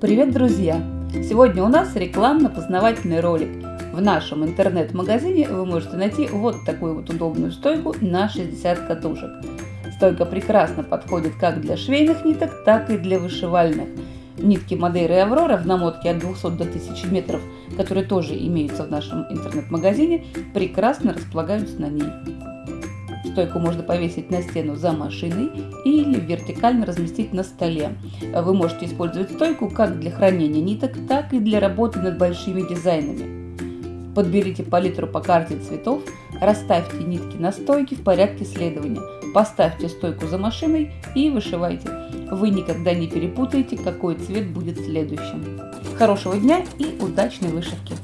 Привет, друзья! Сегодня у нас рекламно-познавательный ролик. В нашем интернет-магазине вы можете найти вот такую вот удобную стойку на 60 катушек. Стойка прекрасно подходит как для швейных ниток, так и для вышивальных. Нитки Мадейра и Аврора в намотке от 200 до 1000 метров, которые тоже имеются в нашем интернет-магазине, прекрасно располагаются на ней. Стойку можно повесить на стену за машиной или вертикально разместить на столе. Вы можете использовать стойку как для хранения ниток, так и для работы над большими дизайнами. Подберите палитру по карте цветов, расставьте нитки на стойке в порядке следования, поставьте стойку за машиной и вышивайте. Вы никогда не перепутаете, какой цвет будет следующим. Хорошего дня и удачной вышивки!